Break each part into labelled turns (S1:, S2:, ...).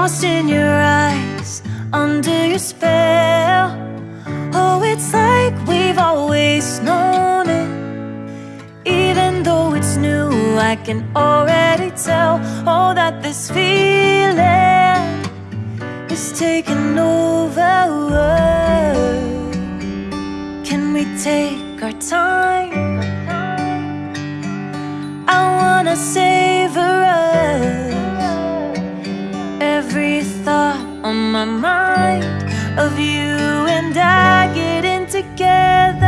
S1: lost in your eyes Under your spell. Oh, it's like we've always known it. Even though it's new I can already tell Oh, that this feeling Is taking over. on my mind of you and I getting together.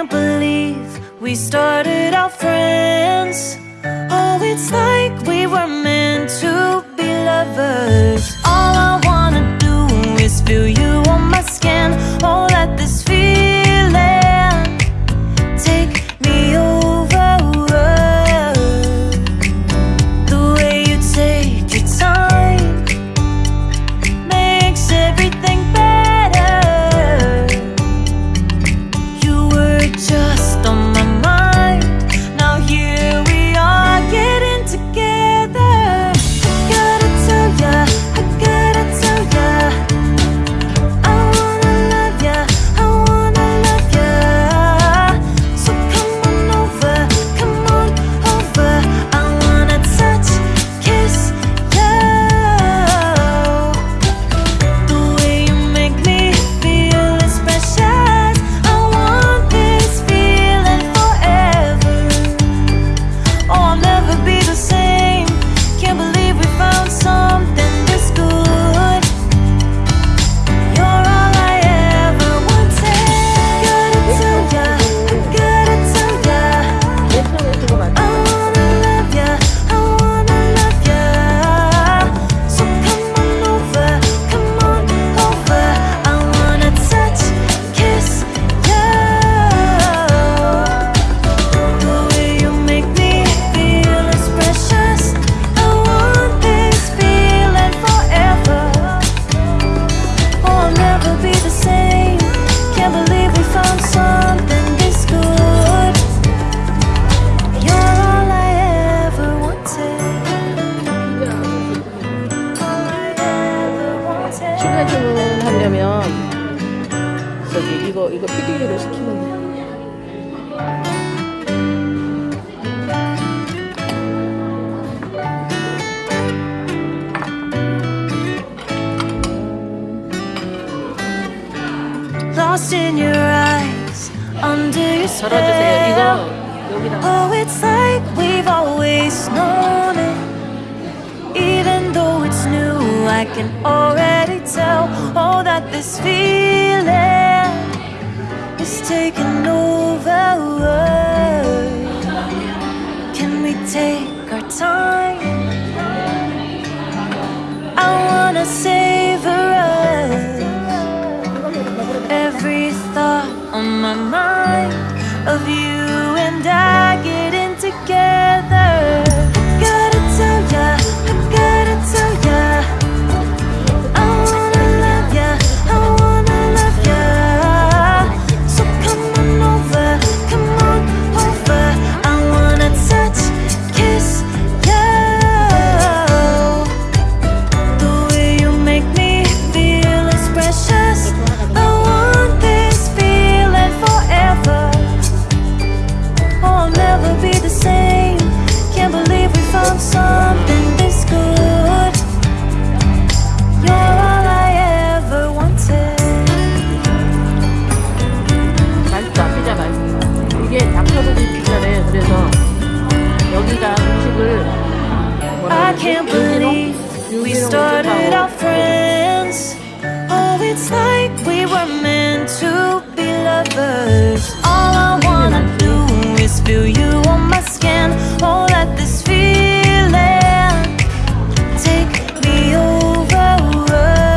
S1: can't believe we started out friends. Oh, it's like
S2: 이거 이거 피디로 시키면 돼. 덜어주세요. 이거 여기다.
S1: Oh, it's like we've always known it. Even though it's new, I can already tell. Oh, that this feeling is taking over. I can't believe we
S2: started out friends.
S1: Oh,
S2: it's like we
S1: were meant to be lovers.